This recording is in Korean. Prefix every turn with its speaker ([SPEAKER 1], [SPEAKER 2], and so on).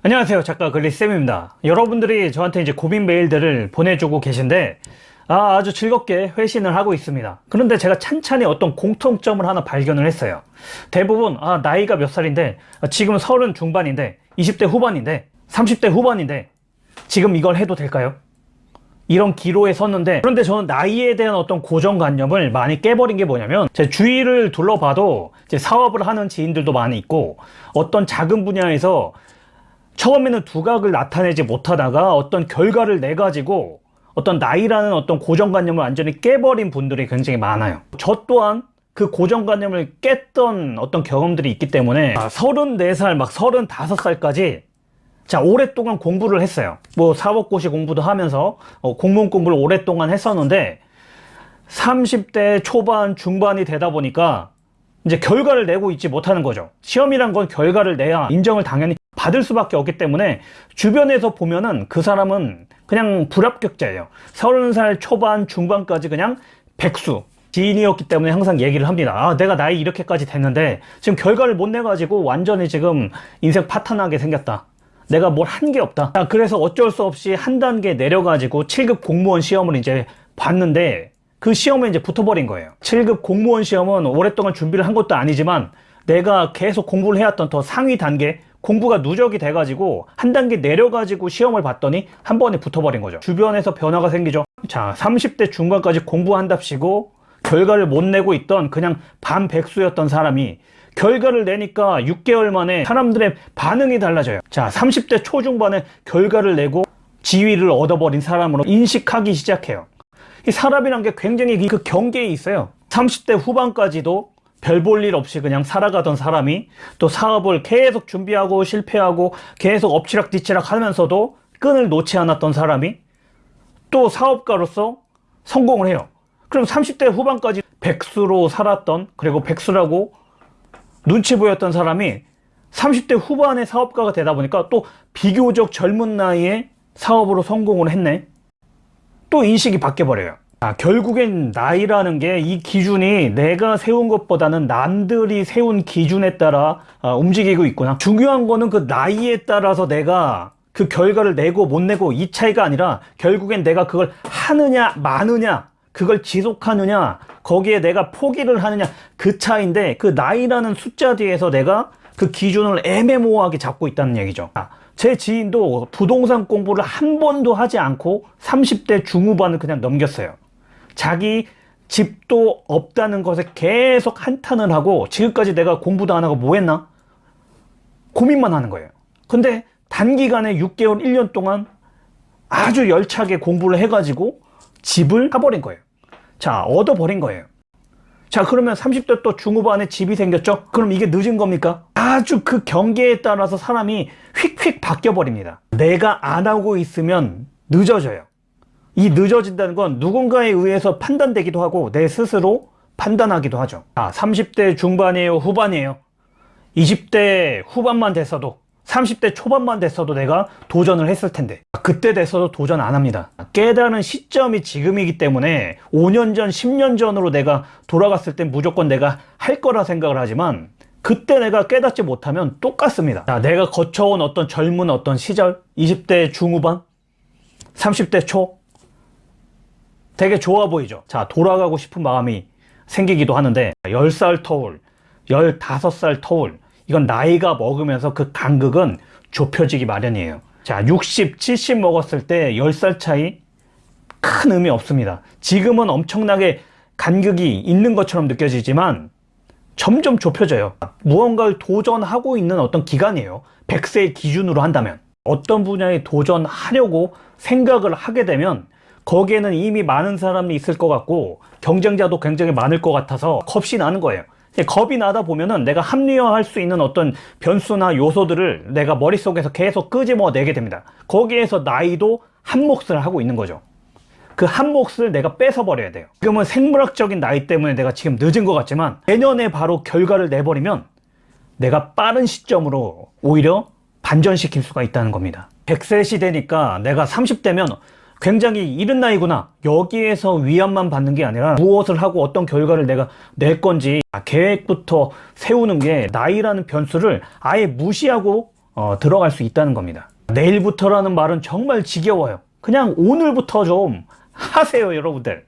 [SPEAKER 1] 안녕하세요. 작가 글리쌤입니다. 여러분들이 저한테 이제 고민 메일들을 보내주고 계신데 아, 아주 즐겁게 회신을 하고 있습니다. 그런데 제가 찬찬히 어떤 공통점을 하나 발견을 했어요. 대부분 아 나이가 몇 살인데 아, 지금 서른 중반인데 20대 후반인데 30대 후반인데 지금 이걸 해도 될까요? 이런 기로에 섰는데 그런데 저는 나이에 대한 어떤 고정관념을 많이 깨버린 게 뭐냐면 제 주위를 둘러봐도 이제 사업을 하는 지인들도 많이 있고 어떤 작은 분야에서 처음에는 두각을 나타내지 못하다가 어떤 결과를 내 가지고 어떤 나이라는 어떤 고정관념을 완전히 깨버린 분들이 굉장히 많아요. 저 또한 그 고정관념을 깼던 어떤 경험들이 있기 때문에 아, 34살 막 35살까지 자 오랫동안 공부를 했어요. 뭐 사법고시 공부도 하면서 어, 공무원 공부를 오랫동안 했었는데 30대 초반 중반이 되다 보니까 이제 결과를 내고 있지 못하는 거죠. 시험이란 건 결과를 내야 인정을 당연히 받을 수밖에 없기 때문에 주변에서 보면은 그 사람은 그냥 불합격자예요. 30살 초반 중반까지 그냥 백수 지인이었기 때문에 항상 얘기를 합니다. 아 내가 나이 이렇게까지 됐는데 지금 결과를 못 내가지고 완전히 지금 인생 파탄하게 생겼다. 내가 뭘 한 게 없다. 아, 그래서 어쩔 수 없이 한 단계 내려가지고 7급 공무원 시험을 이제 봤는데 그 시험에 이제 붙어버린 거예요. 7급 공무원 시험은 오랫동안 준비를 한 것도 아니지만 내가 계속 공부를 해왔던 더 상위 단계 공부가 누적이 돼가지고 한 단계 내려가지고 시험을 봤더니 한 번에 붙어버린 거죠. 주변에서 변화가 생기죠. 자 30대 중반까지 공부한답시고 결과를 못 내고 있던 그냥 반백수였던 사람이 결과를 내니까 6개월 만에 사람들의 반응이 달라져요. 자 30대 초중반에 결과를 내고 지위를 얻어버린 사람으로 인식하기 시작해요 이 사람이란 게 굉장히 그 경계에 있어요. 30대 후반까지도 별 볼 일 없이 그냥 살아가던 사람이 또 사업을 계속 준비하고 실패하고 계속 엎치락뒤치락 하면서도 끈을 놓지 않았던 사람이 또 사업가로서 성공을 해요. 그럼 30대 후반까지 백수로 살았던 그리고 백수라고 눈치 보였던 사람이 30대 후반의 사업가가 되다 보니까 또 비교적 젊은 나이에 사업으로 성공을 했네 또 인식이 바뀌어 버려요. 아, 결국엔 나이라는 게 이 기준이 내가 세운 것보다는 남들이 세운 기준에 따라 아, 움직이고 있구나. 중요한 거는 그 나이에 따라서 내가 그 결과를 내고 못 내고 이 차이가 아니라 결국엔 내가 그걸 하느냐 마느냐 그걸 지속하느냐 거기에 내가 포기를 하느냐 그 차이인데 그 나이라는 숫자 뒤에서 내가 그 기준을 애매모호하게 잡고 있다는 얘기죠. 아, 제 지인도 부동산 공부를 한 번도 하지 않고 30대 중후반을 그냥 넘겼어요. 자기 집도 없다는 것에 계속 한탄을 하고 지금까지 내가 공부도 안 하고 뭐 했나? 고민만 하는 거예요. 근데 단기간에 6개월 1년 동안 아주 열차게 공부를 해가지고 집을 사버린 거예요. 자 얻어버린 거예요. 자 그러면 30대 또 중후반에 집이 생겼죠? 그럼 이게 늦은 겁니까 아주 그 경계에 따라서 사람이 휙휙 바뀌어 버립니다. 내가 안 하고 있으면 늦어져요. 이 늦어진다는 건 누군가에 의해서 판단되기도 하고 내 스스로 판단하기도 하죠. 아 30대 중반이에요 후반이에요? 20대 후반만 됐어도 30대 초반만 됐어도 내가 도전을 했을 텐데. 그때 돼서도 도전 안 합니다. 깨달은 시점이 지금이기 때문에 5년 전 10년 전으로 내가 돌아갔을 땐 무조건 내가 할 거라 생각을 하지만 그때 내가 깨닫지 못하면 똑같습니다. 자, 내가 거쳐온 어떤 젊은 어떤 시절 20대 중후반 30대 초 되게 좋아 보이죠? 자 돌아가고 싶은 마음이 생기기도 하는데 10살 터울 15살 터울 이건 나이가 먹으면서 그 간극은 좁혀지기 마련이에요. 자 60, 70 먹었을 때 10살 차이 큰 의미 없습니다. 지금은 엄청나게 간극이 있는 것처럼 느껴지지만 점점 좁혀져요. 무언가를 도전하고 있는 어떤 기간이에요. 100세의 기준으로 한다면. 어떤 분야에 도전하려고 생각을 하게 되면 거기에는 이미 많은 사람이 있을 것 같고 경쟁자도 굉장히 많을 것 같아서 겁이 나는 거예요. 겁이 나다 보면은 내가 합리화할 수 있는 어떤 변수나 요소들을 내가 머릿속에서 계속 끄집어내게 됩니다. 거기에서 나이도 한 몫을 하고 있는 거죠 그 한 몫을 내가 뺏어 버려야 돼요 지금은 생물학적인 나이 때문에 내가 지금 늦은 것 같지만 내년에 바로 결과를 내버리면 내가 빠른 시점으로 오히려 반전시킬 수가 있다는 겁니다 100세 시대니까 내가 30대면 굉장히 이른 나이구나 여기에서 위안만 받는 게 아니라 무엇을 하고 어떤 결과를 내가 낼 건지 계획부터 세우는 게 나이라는 변수를 아예 무시하고 어, 들어갈 수 있다는 겁니다. 내일부터라는 말은 정말 지겨워요. 그냥 오늘부터 좀 하세요, 여러분들.